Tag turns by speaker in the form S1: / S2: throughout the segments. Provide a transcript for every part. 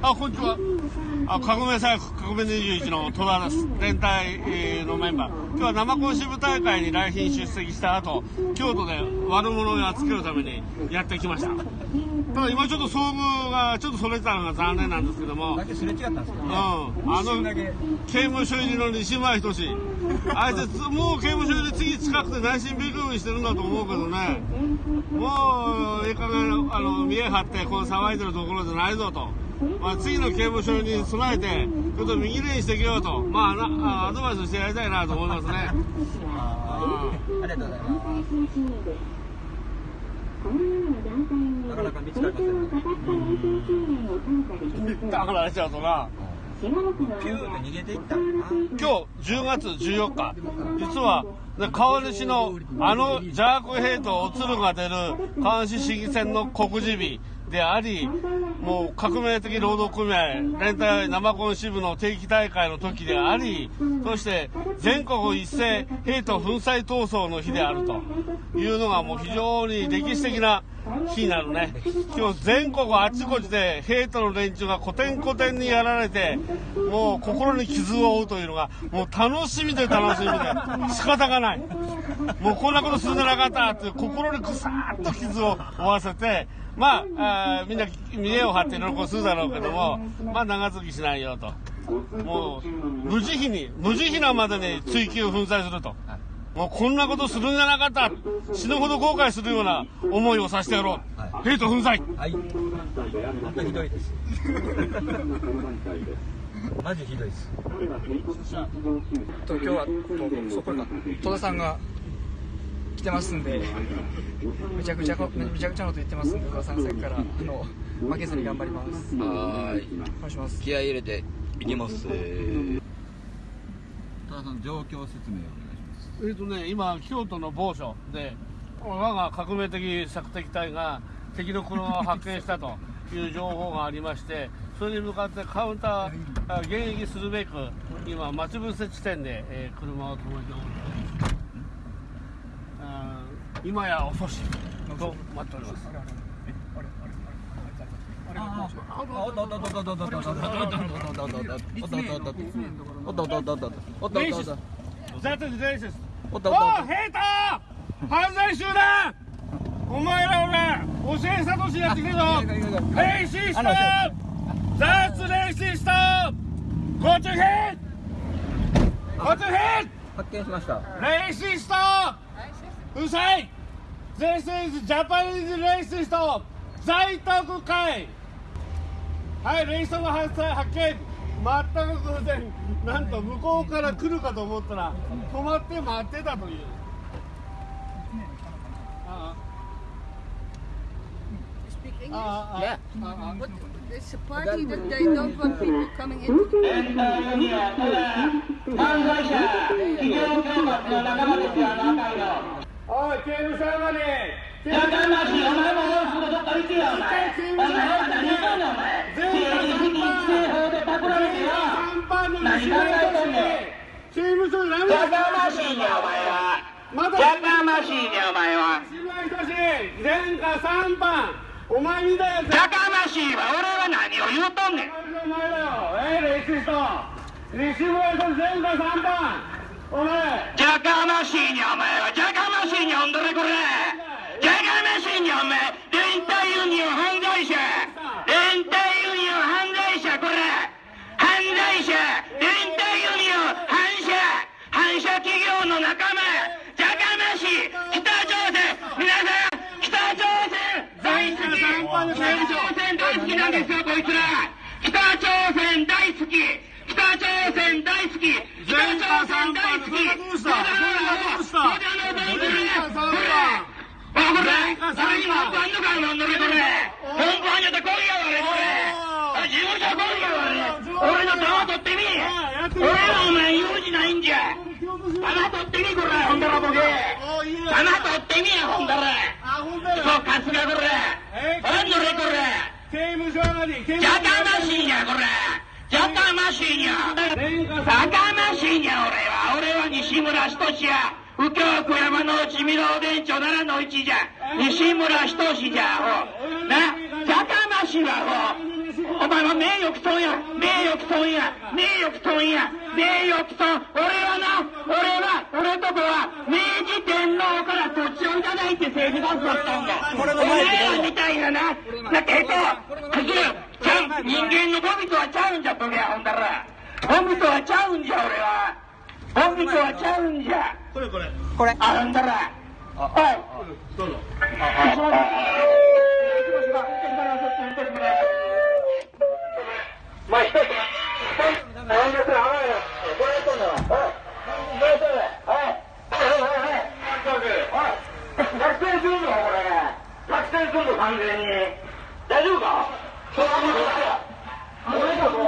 S1: あ、こんにちは。あ、革命祭革命21の戸田です。連帯、えー、のメンバー。今日は生コン支部大会に来賓出席した後、京都で悪者をやっつけるためにやってきました。ただ今ちょっと遭遇がちょっとそれてたのが残念なんですけども。
S2: だけすれ違ったんですけど、ね、
S1: うん。あの、刑務所入りの西村仁あいつ、もう刑務所入り次近くて内心ビクビクしてるんだと思うけどね。もう、ええ加減、あの、見え張って、この騒いでるところじゃないぞと。まあ、次の刑務所に備えて、ちょっと右レーンしていけようと、まあ、アドバイスしてやりたいなと思いますね。
S2: あありがとうございます。なかなか見つかりません、ね。
S1: だからあれちゃうとな。
S2: ピュー逃げていった今
S1: 日10月14日、実は、川西のあの邪悪兵とおつるが出る川西市議選の告示日であり、もう革命的労働組合、連帯生コン支部の定期大会の時であり、そして全国一斉兵と粉砕闘争の日であるというのがもう非常に歴史的な日になるね。今日全国あちこちで兵との連中が古典古典にやられて、もう心に傷を負うというのが、もう楽しみで楽しみで仕方がない。もうこんなことするんじゃなかったって心にぐさーっと傷を負わせて、まあ、あみんな見栄を張って喜びするだろうけども、まあ長続きしないよと。もう、無慈悲に、無慈悲なまでに追及粉砕すると。もうこんなことするんじゃなかった死ぬほど後悔するような思いをさせてやろう。はい、ヘイト粉砕はい。
S2: 本当ひどいです。マジひどいです。
S3: と今日はとそこか戸田さんが来てますんで、めちゃくちゃめちゃくちゃなこと言ってますんで、戸田さんさっきからあの負けずに頑張ります。
S4: はい。
S3: お願いします。
S4: 気合い入れていきます。戸
S2: 田さん状況説明を。
S1: えっ、ー、とね、今、京都の某所で、我が革命的索敵隊が敵の車を発見したという情報がありまして、それに向かってカウンター、迎撃するべく、今、待ち伏せ地点で、えー、車を止めております。今や遅しと待っております。That is racist. おったおったおヘイタ犯罪集団お前ら俺教えさとしやってくれぞレイシストザーツレイシストゴチュヒッゴチュヒッ
S2: 発見しました
S1: レイシストうさい This is Japanese racist 在宅会はい、レイソンが発見全く偶然、なんと向こうから来るかと思ったら、止まって待ってたという。
S5: ああ。ああ。ああ。ああ。あ
S1: あ。い、刑務所上がり
S6: やかましいお前も
S1: や
S6: かましいねお前はやかましいねお前は
S1: 前科3番お前みたい
S6: なやかましいわ俺は何を言うとんねん
S1: お前だよええレイシスト西村人前科3番お前
S6: じゃかましいにお前はじゃかましいにほんどれこれ。じゃかましいにお前連帯ユニオン犯罪者連帯ユニオン犯罪者これ犯罪者連帯ユニオン反社反社企業の仲間じゃかましい北朝鮮皆さん北朝鮮大好き北朝鮮大好きなんですよこいつら北朝鮮大好き北朝鮮大好き北朝鮮大好きどうした？どうした？これほら誰にも本番んでるこれ本番やったら来いやわれこれ事務所来いやわれ。俺。の玉取ってみ俺はお前用事ないんじゃ。玉取ってみこれほんだらボケ。玉取ってみやほんだらそうかすがこれほんのれこれ
S1: 刑務所上がり。
S6: やかましいやこれやかましいにゃやかましいにゃ俺は俺は西村仁や右京区山の内御堂電長奈良の一じゃ。西村仁じゃほなやかましいわほおお前は名誉毀損や。名誉毀損や。名誉毀損や。名誉毀損。俺はな俺は俺とこは明治天皇から土地をいただいて政治活動したんだ。お前らみたいなな。なけどクズちゃう人間のゴミとはちゃうんじゃボケやほんだらゴミとはちゃうんじゃ俺は。ゴミとはちゃうんじゃ。
S1: これこれ。
S3: これ。
S6: あほんだら。はい。
S1: どうぞ。
S6: まあ、一つ、何ですか、甘いな。これやったんだわ。おい、どうしたんだはい。はい、はい、はい。おい、作戦するぞ、これ。作戦するぞ、完全に。大丈夫かそんなこ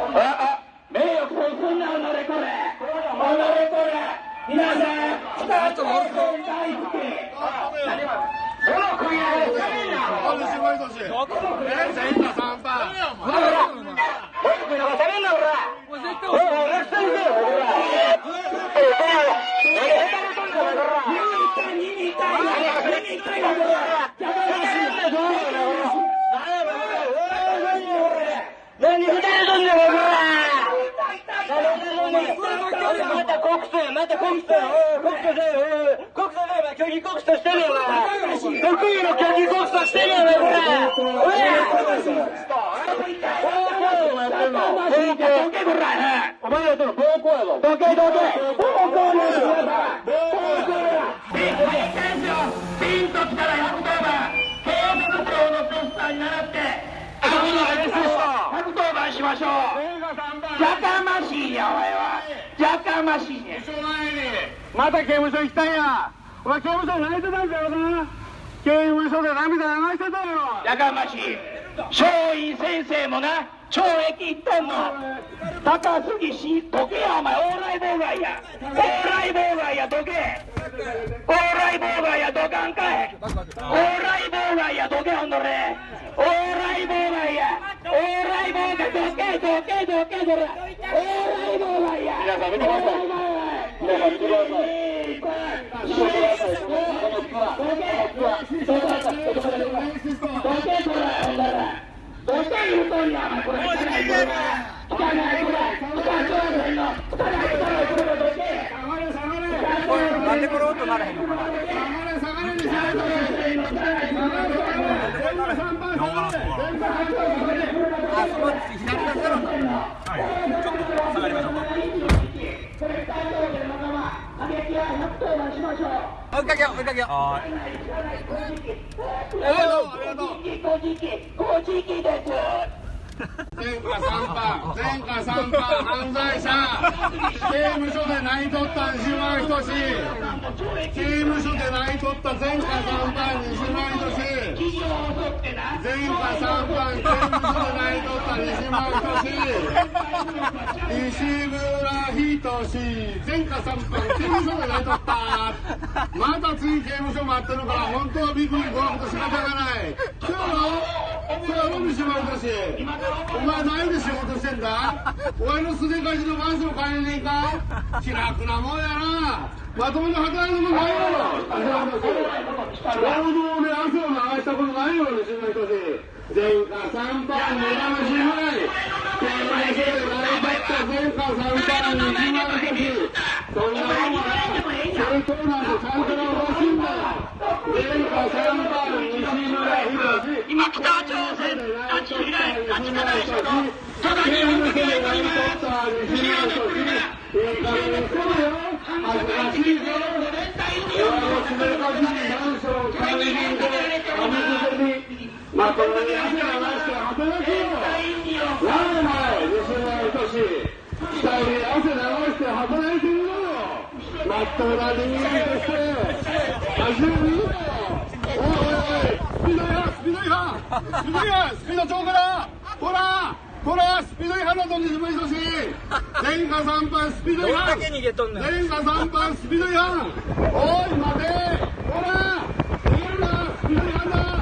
S6: とだ。あ、あ、名誉毀損すんな、おのれこれ。おのれこれ。皆さん、北朝鮮大好き。この国はね、
S1: これ絞り年え全員が3パ
S6: 僕ら。はダメなのら。おい、おい、レフトに行けよ、ほら。え、これ、何下手なとんかだから。見に行った、見に行った、見に行ったよ、何下手なとんかだから。また告訴や、また告訴訴せよ、訴せよ、虚偽告訴してるよ、お前。得意の虚偽告訴してるよ、お前、これ。おい。お前らとの暴行やぞ。どけどけ。暴行ですよ。暴行や。ピましょう。やかましいや、お前は。やかましいね。
S1: また刑務所行きたんやお前刑務所泣いてたんだよな刑務所で涙流してたよ
S6: やかましい。松陰先生もな、懲役行ったんの。高杉氏、どけや、お前、往来妨害や。往来妨害や、どけ。往来妨害や、どかんかい。往来妨害や、どけ、ほんどれ。往来妨害や。往来妨害、どけ、どけ、どけ、どれ。往来妨害や。皆さん見てください。皆さん見てください。見てください。このツアー。どけ、どけ、どけ、どけ、どけ、どけ、どけ、ほんだら。どけ言うとんや、お前、これ。汚い、これ。汚い、これ。北朝鮮の、汚い、これ、どけ。
S3: なんでこれ音ならへんのかなあその左がゼロになるちょっと下がりましょうか追い。かけよう追い。かけよう
S1: ありがとう。
S6: こじき、こじきです。
S1: 前科3番前科3番犯罪者刑務所で泣いとった西村仁志刑務所で泣いとった前科3番西村仁志前科3番刑務所で泣いとった西村仁志西村仁志前科3番刑務所で泣いとったまた次刑務所待ってるから本当はビクビク怖くて仕方がないそうよそうやろ西村仁志お前何で仕事してんだ。お前のすでかしのマンション買えねえか。気楽なもんやな。まともに働くのもないやろ西村仁志労働で汗を流したことないよ西村人志前科3番目玉しぐらい刑務所で泣い。った前科3番西村仁志そんなもんはそれそうなんでちゃんと労働しんだ前科3番西村仁志
S6: 今、北朝鮮、立ち開い、立ちからい人と、ただ日本的にやります。
S1: まともに汗流して働けよなんお前西村仁志二人で汗流して働いてみろよまっとうな人間として走る。みろよおいおいおいスピード違反スピード違反スピード違反スピード超過だほらほらスピード違反だぞ西村仁志前科3番スピード違反
S3: 逃げとんね
S1: 前科3番スピード違反おい待てほら逃げる。なスピード違反だ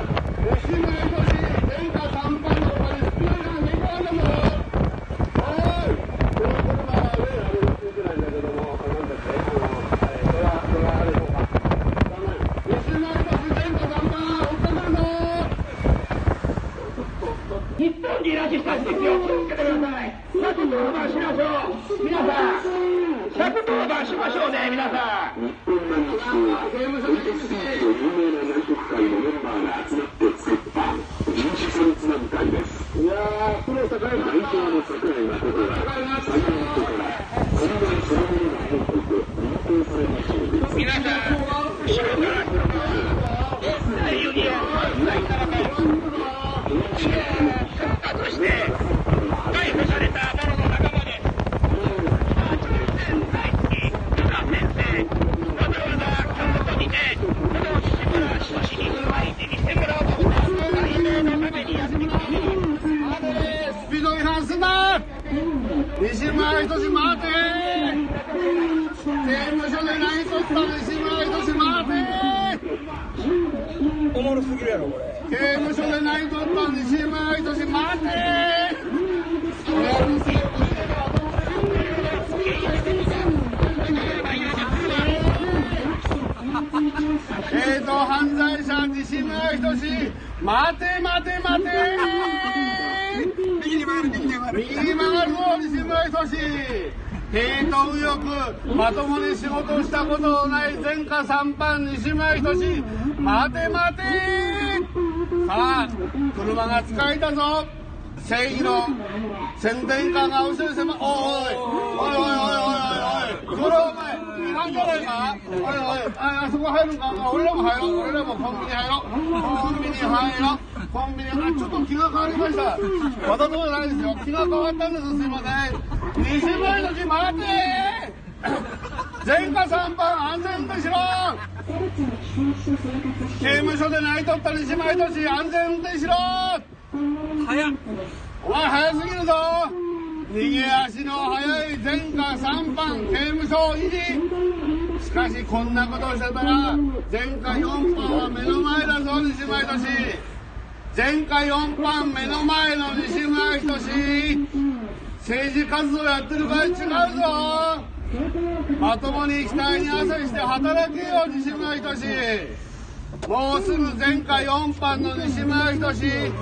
S1: ない前科三犯西村仁志待て待て。さあ車が使えたぞ。正義の宣伝カーが後ろに迫おいおいおいおいおいおい。おいそれお前違反じゃないかおいおい。ああそこ入るんか？俺らも入ろう。俺らもコンビニ入ろう。コンビニ入ろう。コンビニ。あちょっと気が変わりました。わざとじゃないですよ。気が変わったんです。すいません。西村の字待て。前科三番安全運転しろ。刑務所で泣いとった西村仁志安全運転しろ。
S3: 早っ
S1: お前早すぎるぞ。逃げ足の速い前科三番刑務所維持しかしこんなことをしてたら前科四番は目の前だぞ西村仁志前科四番目の前の西村仁志政治活動やってる場合違うぞ。まともに額に汗して働けよ西村仁志もうすぐ前科4班の西村仁志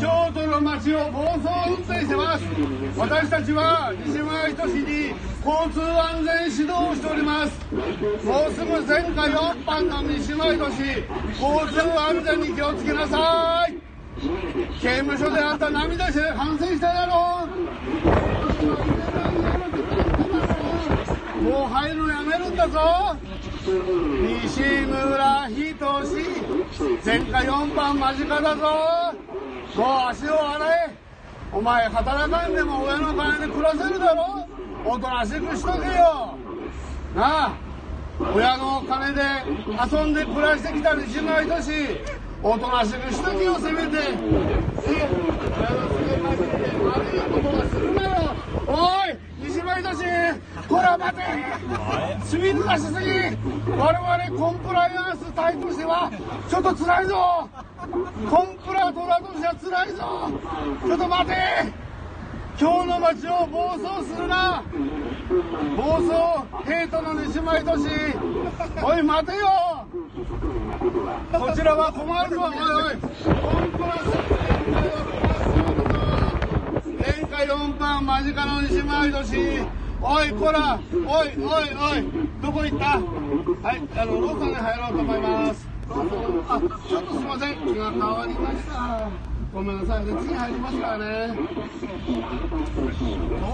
S1: 京都の街を暴走運転してます。私たちは西村仁志に交通安全指導をしております。もうすぐ前科4班の西村仁志交通安全に気をつけなさい。刑務所であんた涙して反省しただろう。もう入るのやめるんだぞ。西村仁志前科4番間近だぞ。もう足を洗え。お前働かんでも親の金で暮らせるだろ。おとなしくしとけよ。なあ親の金で遊んで暮らしてきた西村仁志おとなしくしとけよせめて。親の金貸して悪いことはするなよ。おい西村仁志こら待て。スピード出しすぎ。我々コンプライアンス隊としてはちょっと辛いぞ。コンプラトラとしては辛いぞ。ちょっと待て。今日の街を暴走するな。暴走ヘイトの西村仁志おい待てよ。こちらは困るぞ。おいおい。コンプラ前回4番間近の西村仁志おいこらおいおいおい。どこ行った？はいあのローソンに入ろうと思います。ローソンあちょっとすいません。気が変わりました。ごめんなさいね。次入りますからね。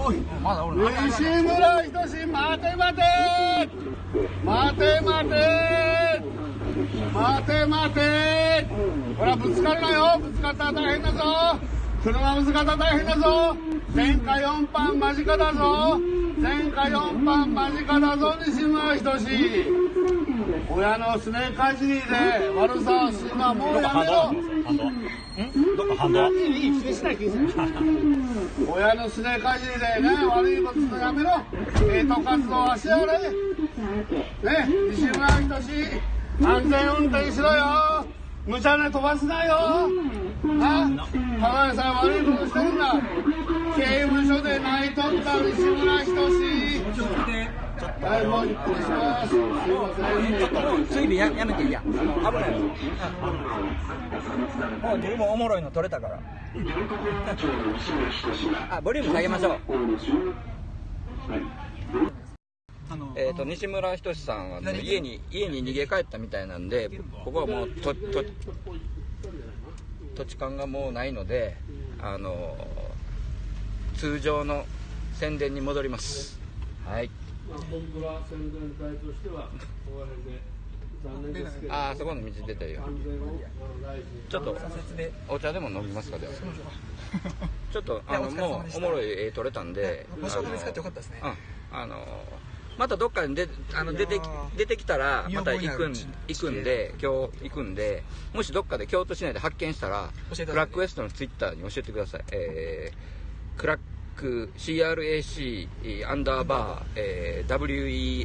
S1: おい
S3: まだおる
S1: 西村仁志待て待て。待て待て。待て待て。ほらぶつかるなよ。ぶつかったら大変だぞ。車ぶつかったら大変だぞ。前科4番間近だぞ前科4番間近だぞ西村仁志親のすねかじりで悪さをするのはもうやめろ。
S4: どこ反動。
S1: いいいい気にしない気にしない親のすねかじりでね悪いことするのやめろ。ヘイト活動はしやれね西村仁志安全運転しろよ。無茶で飛ばすなよ。なただでさえ悪いことしてるんだ刑務所で泣いとった西村仁志はいもう一本しますすいません
S3: 次でややめていいや。危ない。もう自分もおもろいの取れたからあボリューム下げましょう。
S7: えっ、と西村仁さんはあの家に家に逃げ帰ったみたいなんでここはもうとと土地勘がもうないのであの通常の宣伝に戻ります。はい。
S1: まあ、僕ら宣伝隊としては、ここら辺で残念ですけど、
S7: ああそこの道出てるよ。ちょっとお茶でも飲みますかではちょっとあのもうおもろい絵撮れたんで
S8: 場所が見つかってよかったですね。
S7: うん。あのまたどっかに出あの出てき出てきたらまた行くん行くんで今日行くんでもしどっかで京都市内で発見したらクラックウエストのツイッターに教えてください。えー、クラック CRAC アンダーバー、えー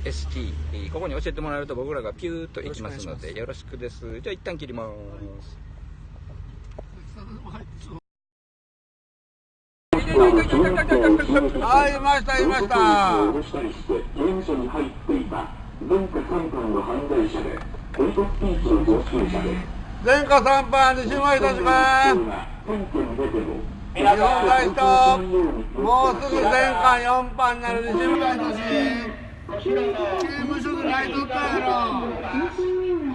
S7: WEST えーここに教えてもらえると僕らがピューッと行きますのでよろしくです。じゃあ一旦切ります
S3: はい、いました、いました。前科3犯の犯罪者で、コリコスピーチの常習者で、
S1: 前科3番、西村いたします。
S3: も、
S1: うすぐ前科4番になる西村いたし。刑務所で泣いとったやろ。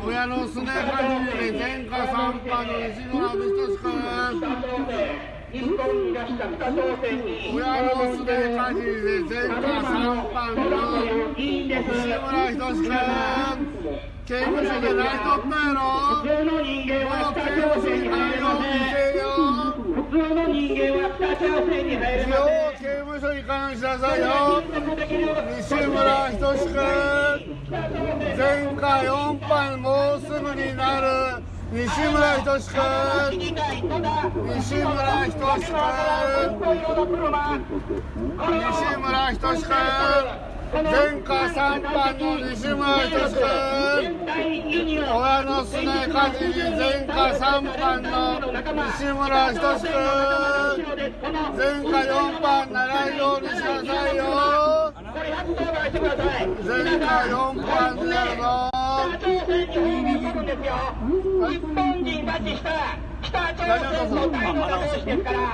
S1: 親のすねかじりで前科3番の西村仁君。親のすねかじりで前科3番の西村仁君。刑務所で泣いとったやろ。もう刑務所に入ろうにせよ。
S6: 普通の人間は北朝鮮に入れま
S1: よう刑務所に関しなさよ西村仁君。前科4犯もうすぐになる西村仁君西村仁君。西村仁君前科3犯の西村仁君親のすねかじり前科3犯の西村仁君。前科4番ならんようにしなさいよ。前科4番になるぞ
S6: 日本人拉致した。北朝鮮の大のラスですから、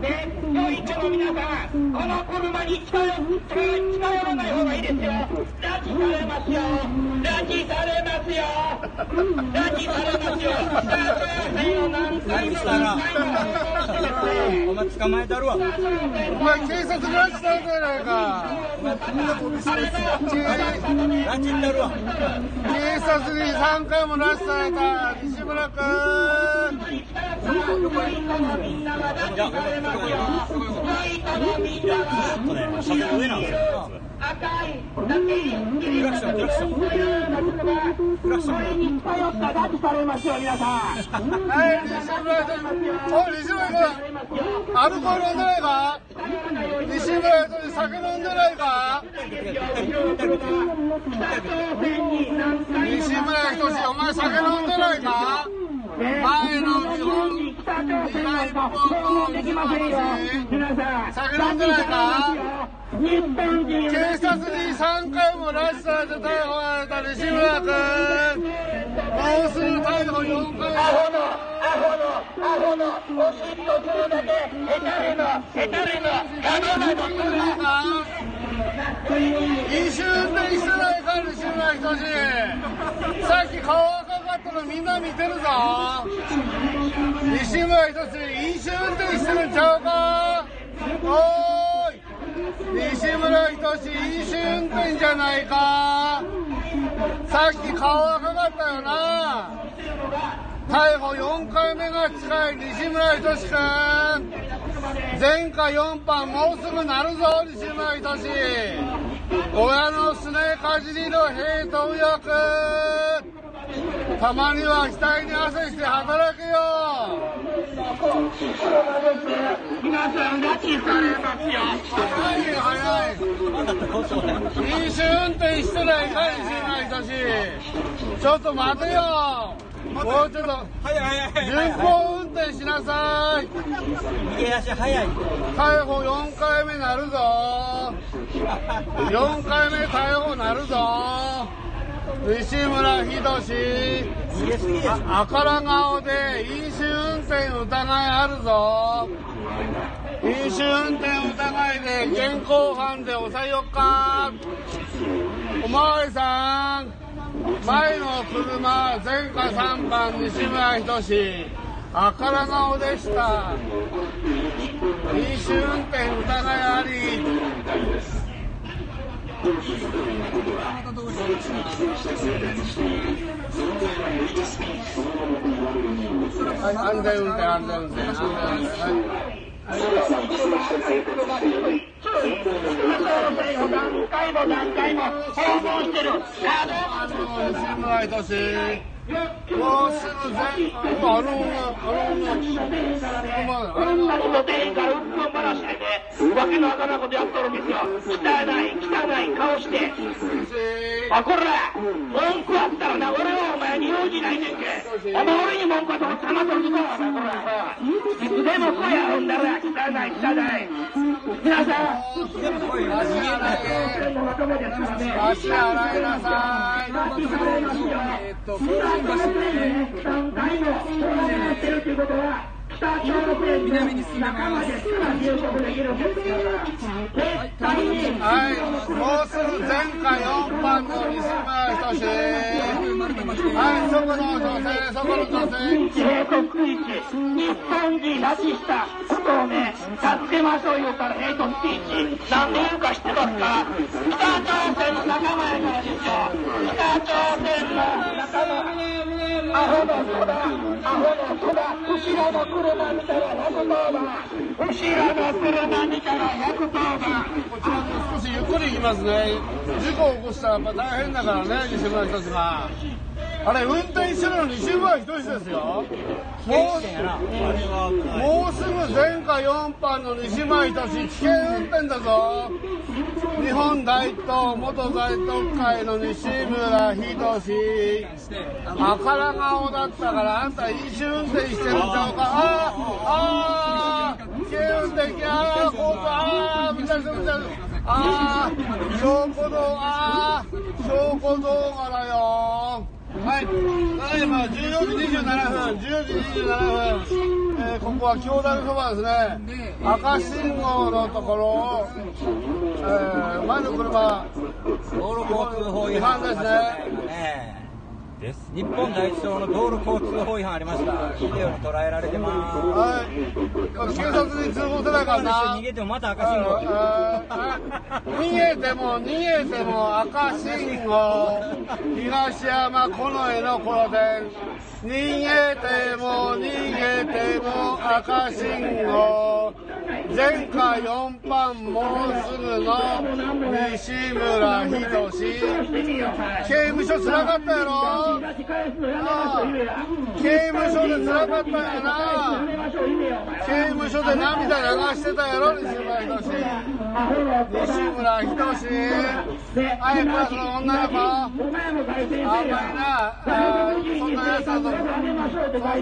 S6: で、教育の皆さん、この車に近寄近近寄らない方がいいですよ。拉致されますよ。拉致されますよ。拉致されますよ。北朝鮮を何回も何回も
S9: お前捕まえたるわ
S1: お前警察に拉致されたやないか
S9: 拉致ったるわ
S1: 警察に3回も
S10: なんですよ。
S6: 赤いだけに
S10: クラクション、クラクション。クラクション。
S6: これに頼った拉致されますよ、皆さん。
S1: はい西村君。アルコール飲んでないか西村君酒飲んでないか西村仁お前酒飲んでないか前の日本
S6: 北朝鮮なんか質問できませんよ。皆さん。
S1: 酒飲んでないか警察に3回も拉致されて逮捕された西村君もうすぐ逮捕4回
S6: アホの、アホの、おしっこするだけ、ヘタレの、ヘタレの、ガノなの、するな。
S1: 飲酒運転してないか西村仁さっき顔赤かったのみんな見てるぞ。西村仁飲酒運転してるんちゃうか。おーい。西村仁飲酒運転じゃないか。さっき顔赤かったよな。逮捕4回目が近い西村仁君前科4犯もうすぐなるぞ西村仁親のすねかじりの平等役たまには額に汗して働けよ。
S6: 皆さん、拉致されます。よ。
S1: 早いよ早い。飲酒運転してないか西村仁ちょっと待てよもうちょっと
S9: 早い早い
S1: 順
S9: 早い
S1: 行運転しなさい。
S9: 逃げ足早い
S1: 逮捕4回目なるぞ。4回目逮捕なるぞ。西村仁
S9: 逃げすぎです
S1: あ赤ら顔で飲酒運転疑いあるぞ。飲酒運転疑いで現行犯で押さえよっか。まわりさん。前の車前科3番西村仁あから顔でした。飲酒運転疑いあり。安全運転安全運転安全運転。はい
S6: 何回も何回も訪問してる
S1: もうすぐ全あの女あの女あの女
S6: の店員からうんこん話しててわけのわからんことやっとるんですよ汚い汚い顔してあこら文句あったらな俺はお前に用事ないねんけお前俺に文句あったら玉取るぞお前こらいつでもそうやほんだら汚い汚い皆さん
S1: 足洗いなさい
S3: えーっと京神橋で南に進んでまいります
S1: はい、もうすぐ前回4番の西村仁志はい、そこの女性、そこの女性
S6: 帝国一日本人拉致したことをね助けましょうよからヘイトスピーチなんで言うか知ってますか北朝鮮の仲間やからですよ北朝鮮の仲間アホの子だアホの子だ後ろの車見たら110番後ろの車見たら110番
S1: こちらも少しゆっくり行きますね。事故を起こしたらやっぱ大変だからね西村仁があれ運転してるの西村仁ですよ。もうもうすぐ前科4番の西村仁危険運転だぞ。日本大東元大東会の西村仁あから顔だったからあんた飲酒運転してるんちゃうか。あああ危険運転ああこうああ見たりする見たりするああ証拠動ああ証拠動画だよ。はい、ただいま14時27分、14時27分、えーここは京大そばですね、赤信号のところを、えー前の車、
S2: 道路交通法違
S1: 違反ですね。
S2: ねです。日本第一党の道路交通法違反ありました。ビデオに捉えられてます。
S1: はい、警察に通報せないからな。
S2: 逃げてもまた。赤信号
S1: 逃げても逃げても赤信号。東山近衛の頃で逃げても逃げても赤信号。前科4番もうすぐの西村仁刑務所つらかったやろ？ああ刑務所でつらかったんやな刑務所で涙流してたやろ西村仁西村仁はいクラスの女の子あんまりなあそんなやつらとそん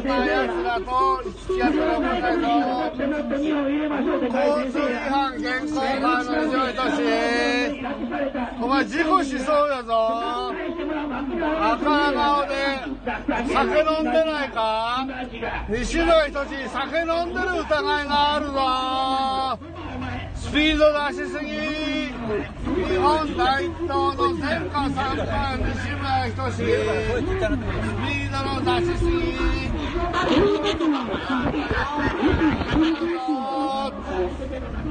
S1: なやつらと付き合ったらよくないぞ交通違反現行犯の西村仁お前事故しそうやぞ赤顔で酒飲んでないか？西村仁酒飲んでる疑いがあるぞ。スピード出しすぎ。日本大東の前科3番西村仁スピードの出しすぎ。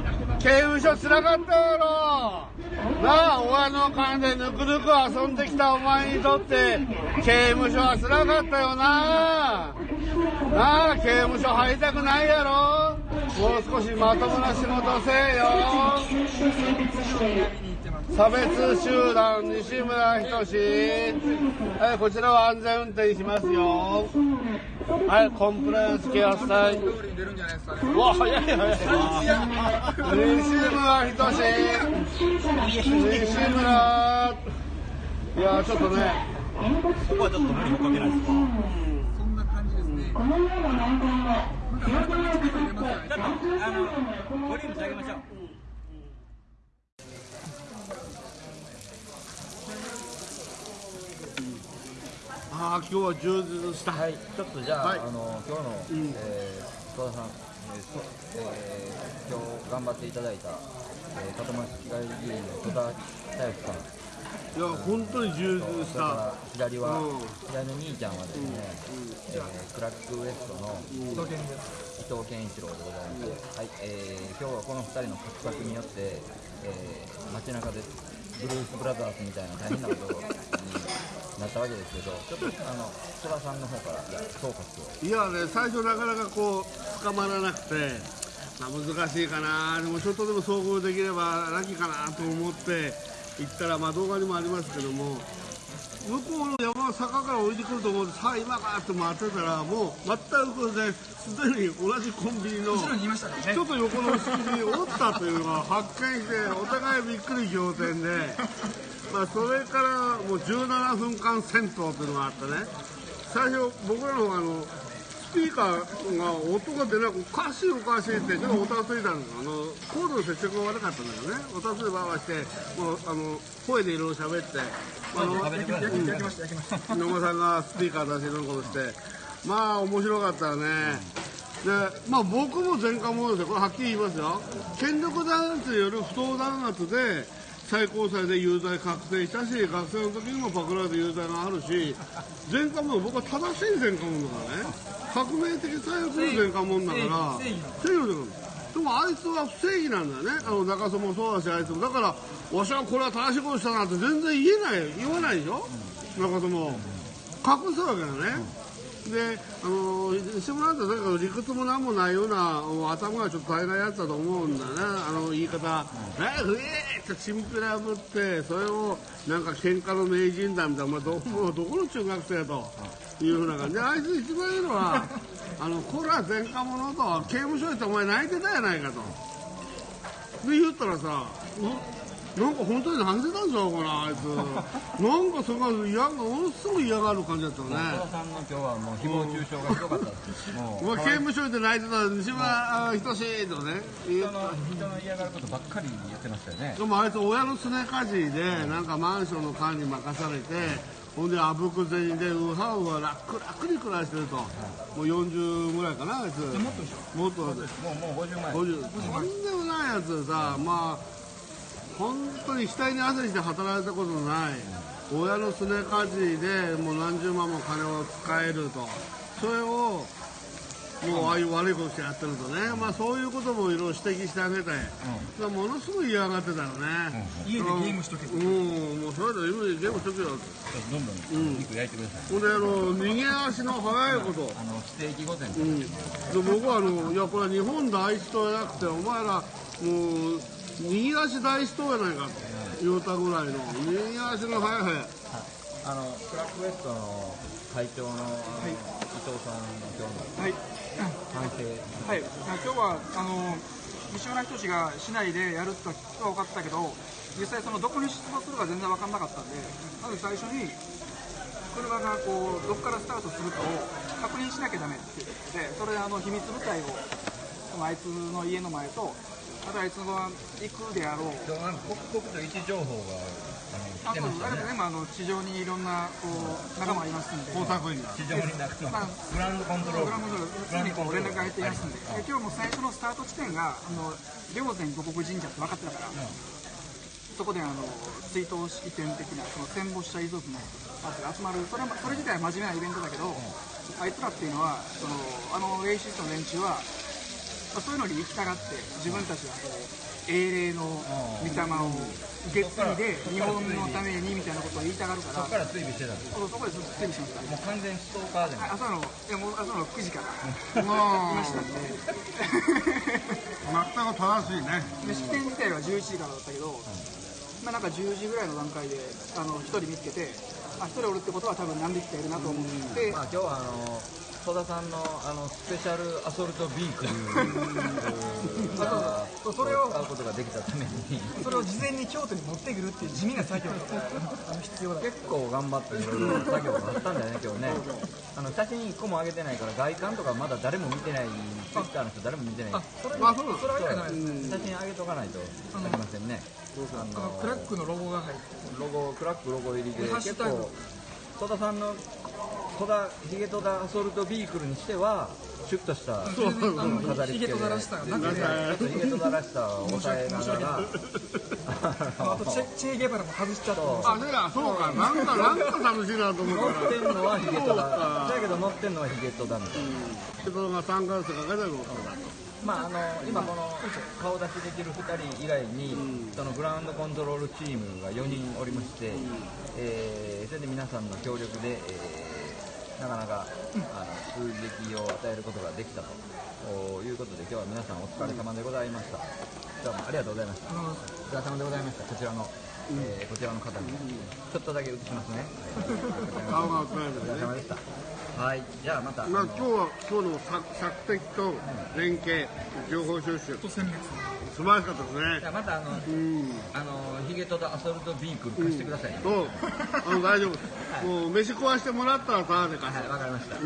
S1: 刑務所つらかったやろなあ親の金でぬくぬく遊んできたお前にとって刑務所はつらかったよな。なあ刑務所入りたくないやろ。もう少しまともな仕事せえよ。差別集団西村仁はいこちらは安全運転しますよ。はいコンプライアンスケアさい。うわ早い早い。西村仁西村。いやちょっとね。
S4: そこはちょっと無理もかけないですか？
S3: そんな感じですね。また改めてちょっと入れますよね
S2: ちょっとあのボリューム下げましょう
S1: ああ今日は充実した。
S7: はい、ちょっとじゃあ、
S1: はい。
S7: あの今日の、えー戸田さん、えーそえー今日頑張っていただいた、えー、片町市議会議員の戸田大夫さん、
S1: いや本当に充実した。
S7: 左は、
S1: うん。
S7: 左の兄ちゃんはですね、えークラックウエストの伊藤健一郎でございます、はい。えー今日はこの2人の活躍によって、えー街中でブルース・ブラザーズみたいな大変なことになったわけですけどちょっとあの戸田さんの方から総括を。
S1: いやね最初なかなかこう捕まらなくて、まあ、難しいかな。でもちょっとでも遭遇できればラッキーかなと思って行ったらまあ動画にもありますけども向こうの山の坂から降りてくると思ってさあ今かって回ってたらもう全くですでに同じコンビニのちょっと横の敷地におったというのが発見してお互いびっくり仰天で、まあ、それからもう17分間戦闘というのがあってね。最初僕らの方があのスピーカーが音が出なくおかしいおかしいってちょっとおたついたんですあのコードの接触が悪かったんだよね。おたつでバーバーしてもうあの声でいろいろ喋ってあの
S3: 焼きました焼きました
S1: 野間さんがスピーカー出してることして。まあ面白かったね。でまあ僕も前科者ですよ。これはっきり言いますよ。権力弾圧による不当弾圧で最高裁で有罪確定したし学生の時にもパクられて有罪があるし前科者僕は正しい前科者だからね。革命的最悪の前科者だから
S3: 正義
S1: 正義のでもあいつは不正義なんだよね。あの中曽もそうだしあいつも。だからわしはこれは正しいことしたなって全然言えない言わないでしょ？中曽も。隠すわけだねであの石村なんてなんか理屈もなんもないような頭がちょっと大変ないやつだと思うんだねあの言い方「えふえー!」ってチンピラぶってそれをなんか喧嘩の名人だみたいな、まあ、どどこの中学生やというふうな感じであいつ一番いいのはあのこれは前科者と刑務所行ってお前泣いてたやないかとで言ったらさなんか本当に泣いてたんちゃうかなあいつ。なんかそれが嫌がものすごい嫌がる感じだったよね。
S7: 戸田さんの今日はもう誹謗中傷がひどかったです。も
S1: もう刑務所で泣いてた西村仁志とね言
S7: 人の人の嫌がることばっかり言ってましたよね。
S1: でもあいつ親のすねかじりでなんかマンションの管理任されてほんであぶく銭でウハウハ楽楽に暮らしてると。もう40ぐらいかなあいつ。もっとでしょ。もっと。で
S7: もうもう50万
S1: 50とんでもないやつでさまあ本当に額に汗して働いたことのない。親のすねかじりでもう何十万も金を使えると。それをもうああいう悪いことしてやってるとね、まあそういうこともいろいろ指摘してあげて、ものすごい嫌がってたよね、
S3: 家でゲームしとけと。
S1: うん、もうそれで今ゲームしとけよ。って
S7: どんどん肉焼いてください、
S1: ほんであの逃げ足の速いこと。
S7: あのステーキ御膳。
S1: うん、で僕はあのいやこれは日本第一党じゃなくてお前らもう右足第一党やないかと言うたぐらいの右足の速い速い。
S7: あのクラックウエストの会長のあの、伊藤さんの今日の
S3: はい。
S7: 反省
S3: はい、今日はあの西村仁が市内でやるとは分かったけど実際そのどこに出没するか全然分かんなかったんでまず最初に車がこうどこからスタートするかを確認しなきゃダメっていうことでそれであの秘密部隊をそのあいつの家の前とあとあいつが行くであろう。
S7: 刻々と位置情報があの来て
S3: あと
S7: ましたね。
S3: あれでもあの地上にいろんなこう仲間がいますんで。
S1: 工作員が
S7: 地上になく
S3: まあ
S7: グランドコントロール。
S3: グラムすぐにこう連絡が入っていますんで、で今日も最初のスタート地点が、あの霊山五国神社って分かってたから、そこであの追悼式典的な、その戦没者遺族の人たちが集まる、それはそれ自体は真面目なイベントだけど、あいつらっていうのは、そのあのレイシストの連中は、まあ、そういうのに行きたがって、自分たちはこう英霊の御霊を受け継いで、日本のためにみたいなことを言いたがるから、
S7: そこから追尾してたんです
S3: そうそこでずっと整備しました。
S7: もう完全にストーカーじゃない。
S3: 朝の、いやもう朝の9時から。い
S1: ま
S3: ましたん。で。
S1: 全く正しいね。
S3: で式典自体は11時からだったけど、まあ、なんか10時ぐらいの段階であの1人見つけてあ1人おるってことは多分何匹かいるなと思って、
S7: まあ、今日はあの戸田さんのあのスペシャルアソルトビークルが
S3: そうそれを
S7: 使うことができたために。
S3: それを事前に京都に持ってくるっていう地味な作業が必要だ
S7: 結構頑張っていろいろ作業があったんだよね今日ね。あの写真1個も上げてないから外観とかまだ誰も見てないツイッターの人誰も見てない。
S3: あそれ
S1: あそうなの
S3: それはじゃないです
S7: 写真上げとかないといけませんね。あ
S3: あのクラックのロゴが入って
S7: ロゴクラックロゴ入りで結構戸田さんの戸田ヒゲ戸田アソルトビークルにしてはシュッとした飾り付けで。
S3: ヒゲとだらしさがなくて
S7: ちょっとヒゲとだらしさを抑えながら。
S3: あとチェチェ・ゲバラも外しちゃって。
S1: あそう。やそうか。なんかなんか楽しいなと思ったら。
S7: 乗ってんのはヒゲとだだけど乗ってんのはヒゲとだみたいな。
S1: 人が3ヶ月かけて乗ったんだと
S7: まあ、あの今この顔出しできる2人以外に、そのグラウンドコントロールチームが4人おりまして、えーそれで皆さんの協力で、えーなかなか、あの数撃を与えることができたとおいうことで今日は皆さんお疲れ様でございました。どうもありがとうございました。お疲れ様でございました。こちらの、えーこちらの方に。ちょっとだけ映しますね。
S1: 顔が
S7: お疲れ様でしたはいじゃあまた
S1: まあ、今日は今日の索索敵と連携情報収集。
S3: と戦略
S1: 素晴らしかったですね。
S7: じゃあまたあの、
S1: うん。
S7: あのヒゲとだアソルトビークル貸してくださいね、
S1: そう。あの大丈夫。ですもう飯食わしてもらったらタダで貸す
S7: はい、わかりました。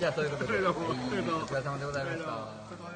S7: じゃあ、そういうことで、お疲れ様でございました。